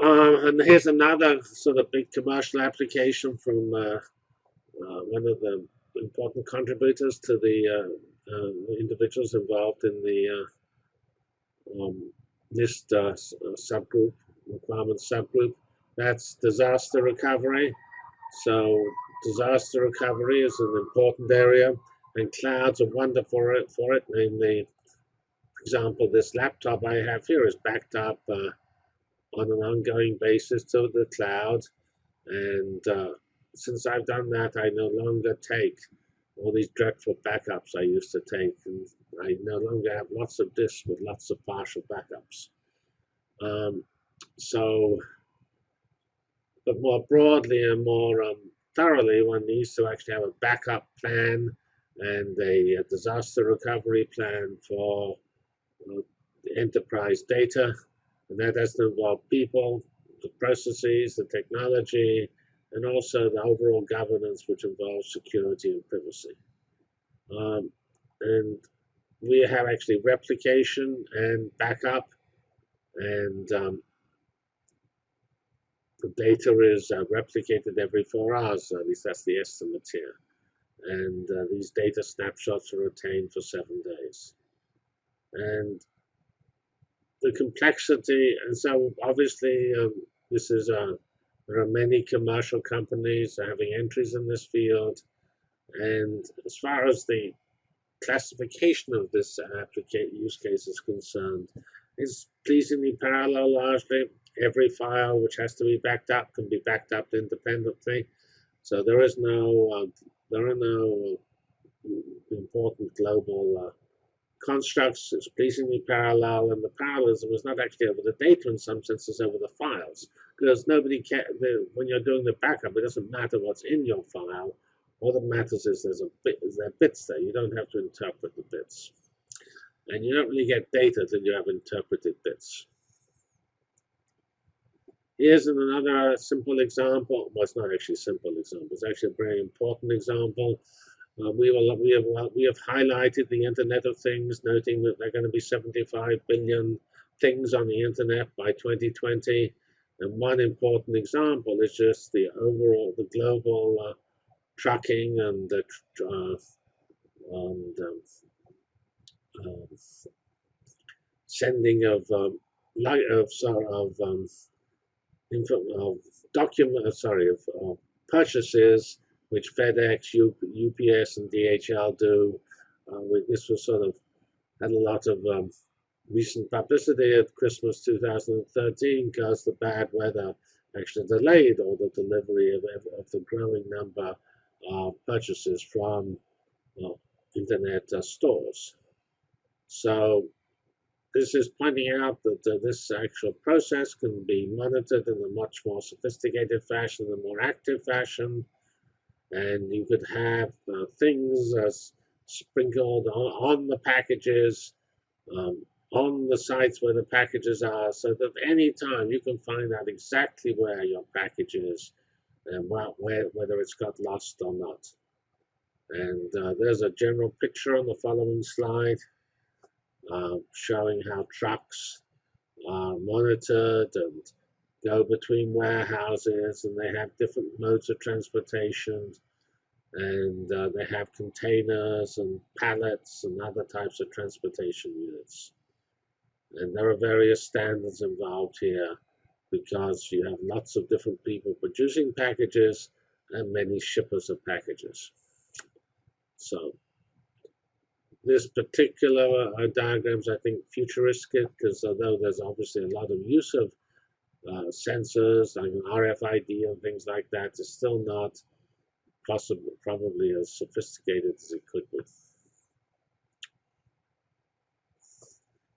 Uh, and here's another sort of big commercial application from uh, uh, one of the important contributors to the, uh, uh, individuals involved in the um, NIST subgroup, requirement subgroup. That's disaster recovery. So disaster recovery is an important area, and clouds are wonderful for it. For it. Namely, for example, this laptop I have here is backed up uh, on an ongoing basis to the cloud, and uh, since I've done that, I no longer take all these dreadful backups I used to take, and I no longer have lots of disks with lots of partial backups. Um, so, but more broadly and more um, thoroughly, one needs to actually have a backup plan and a, a disaster recovery plan for uh, enterprise data. And that has to involve people, the processes, the technology, and also the overall governance, which involves security and privacy. Um, and we have actually replication and backup, and um, the data is uh, replicated every four hours, at least that's the estimate here. And uh, these data snapshots are retained for seven days. And the complexity, and so obviously um, this is a, there are many commercial companies having entries in this field. And as far as the classification of this application use case is concerned, is pleasingly parallel largely every file which has to be backed up can be backed up independently. So there is no, uh, there are no important global uh, constructs. It's pleasingly parallel, and the parallelism is not actually over the data in some senses, over the files, because nobody can. When you're doing the backup, it doesn't matter what's in your file. All that matters is there's a bit, is there bits there. You don't have to interpret the bits, and you don't really get data until you have interpreted bits. Here's another simple example. Well, it's not actually a simple example. It's actually a very important example. Uh, we, will, we, have, we have highlighted the Internet of Things, noting that there are going to be 75 billion things on the Internet by 2020. And one important example is just the overall, the global uh, trucking and the uh, and, um, uh, sending of um, light of of um, of document, uh, sorry, of, of purchases which FedEx, UPS, and DHL do. Uh, this was sort of had a lot of um, recent publicity at Christmas 2013 because the bad weather actually delayed all the delivery of, of the growing number of purchases from internet uh, stores. So this is pointing out that uh, this actual process can be monitored in a much more sophisticated fashion, a more active fashion, and you could have uh, things uh, sprinkled on, on, the packages, um, on the sites where the packages are, so that any time you can find out exactly where your package is and where, whether it's got lost or not. And uh, there's a general picture on the following slide. Uh, showing how trucks are monitored and go between warehouses and they have different modes of transportation and uh, they have containers and pallets and other types of transportation units. And there are various standards involved here because you have lots of different people producing packages and many shippers of packages. So this particular uh, diagrams, I think, futuristic because although there's obviously a lot of use of uh, sensors like RFID and things like that is still not possible, probably as sophisticated as it could be.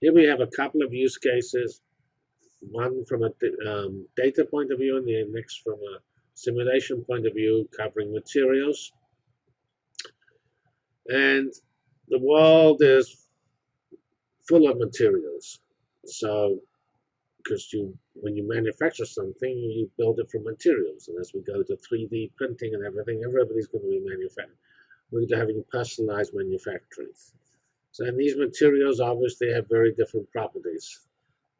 Here we have a couple of use cases, one from a um, data point of view and the next from a simulation point of view covering materials. And the world is full of materials. So, because you, when you manufacture something, you build it from materials. And as we go to 3D printing and everything, everybody's going to be manufacturing. We're going to having personalized manufacturing. So, and these materials obviously have very different properties.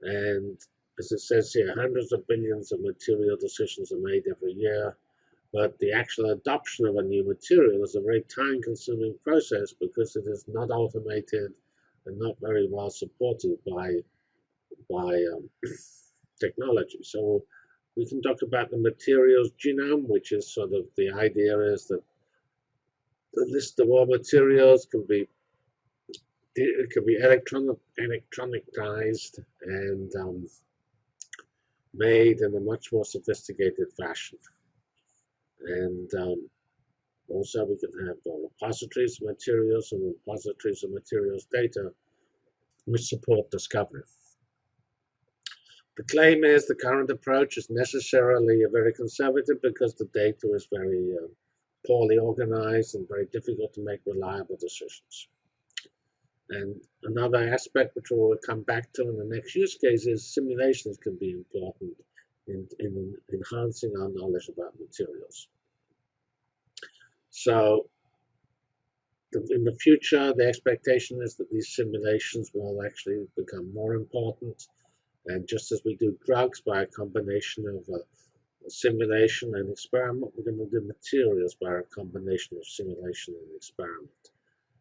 And as it says here, hundreds of billions of material decisions are made every year, but the actual adoption of a new material is a very time-consuming process because it is not automated and not very well supported by by um, technology. So we can talk about the materials genome, which is sort of the idea is that the list of all materials can be it can be electronic electronicized and um, made in a much more sophisticated fashion. And um, also we can have repositories of materials and repositories of materials data which support discovery. The claim is the current approach is necessarily very conservative because the data is very uh, poorly organized and very difficult to make reliable decisions. And another aspect which we'll come back to in the next use case is simulations can be important in, in enhancing our knowledge about materials. So in the future, the expectation is that these simulations will actually become more important and just as we do drugs by a combination of a simulation and experiment, we're going to do materials by a combination of simulation and experiment.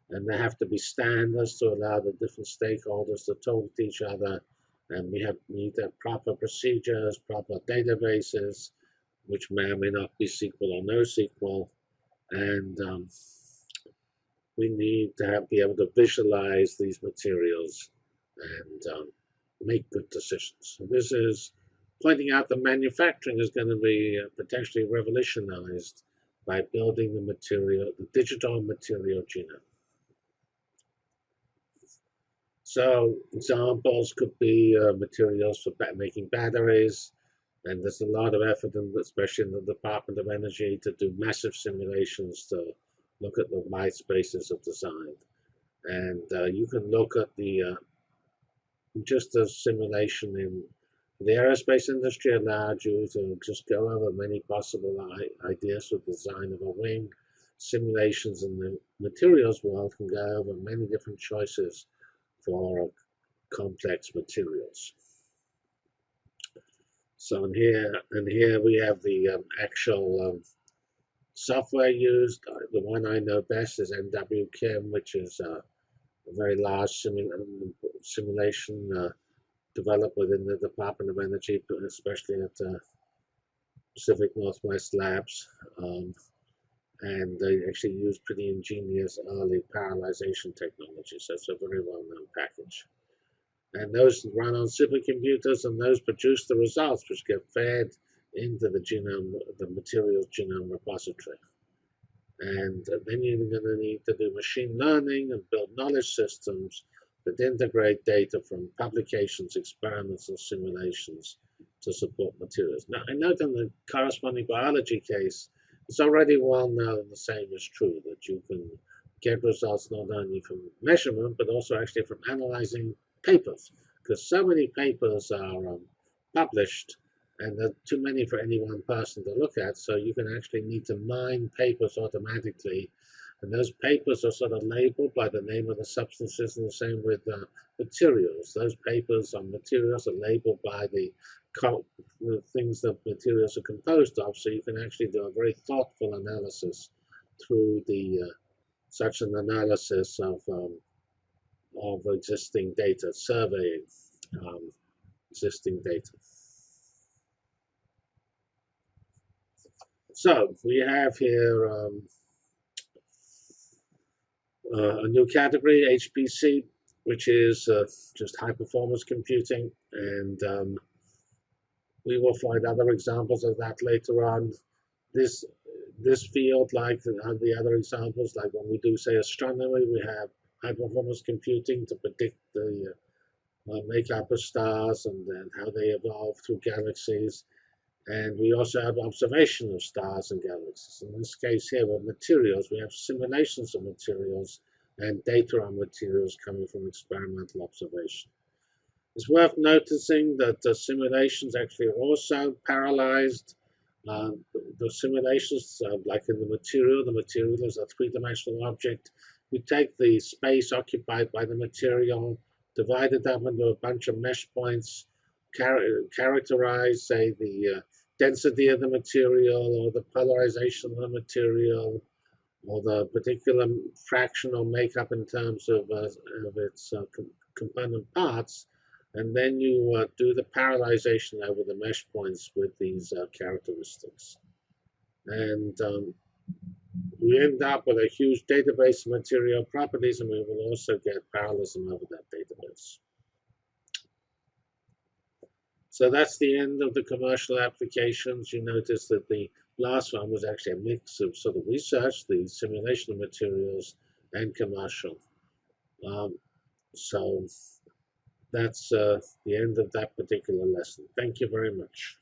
And there have to be standards to allow the different stakeholders to talk to each other. And we have need to have proper procedures, proper databases, which may or may not be SQL or NoSQL. And um, we need to have, be able to visualize these materials and um, make good decisions. So this is pointing out that manufacturing is going to be uh, potentially revolutionized by building the material, the digital material genome. So examples could be uh, materials for making batteries, and there's a lot of effort, in, especially in the Department of Energy, to do massive simulations to look at the white spaces of design. And uh, you can look at the uh, just a simulation in the aerospace industry allowed you to just go over many possible ideas for design of a wing. Simulations in the materials world can go over many different choices for complex materials. So in here, and here we have the um, actual um, software used. The one I know best is NWChem, which is uh, a very large simula simulation uh, developed within the Department of Energy, especially at uh, Pacific Northwest Labs. Um, and they actually use pretty ingenious early parallelization technology, so it's a very well-known package. And those run on supercomputers, and those produce the results which get fed into the genome, the materials genome repository. And then you're going to need to do machine learning and build knowledge systems that integrate data from publications, experiments, and simulations to support materials. Now, I note in the corresponding biology case, it's already well known the same is true, that you can get results not only from measurement, but also actually from analyzing papers, because so many papers are um, published and there are too many for any one person to look at, so you can actually need to mine papers automatically. And those papers are sort of labeled by the name of the substances, and the same with uh, materials. Those papers on materials are labeled by the, the things that materials are composed of, so you can actually do a very thoughtful analysis through the uh, such an analysis of um, of existing data, surveying um, existing data. So we have here um, uh, a new category, HPC, which is uh, just high performance computing. And um, we will find other examples of that later on. This this field, like the, the other examples, like when we do say astronomy, we have high performance computing to predict the uh, makeup of stars and, and how they evolve through galaxies. And we also have observation of stars and galaxies. In this case here with materials, we have simulations of materials and data on materials coming from experimental observation. It's worth noticing that the simulations actually are also parallelized. Uh, the simulations, uh, like in the material, the material is a three-dimensional object. You take the space occupied by the material, divide it up into a bunch of mesh points, char characterize, say, the uh, density of the material or the polarization of the material or the particular fractional makeup in terms of, uh, of its uh, com component parts, and then you uh, do the parallelization over the mesh points with these uh, characteristics. And um, we end up with a huge database of material properties, and we will also get parallelism over that database. So that's the end of the commercial applications. You notice that the last one was actually a mix of sort of research, the simulation of materials, and commercial. Um, so that's uh, the end of that particular lesson. Thank you very much.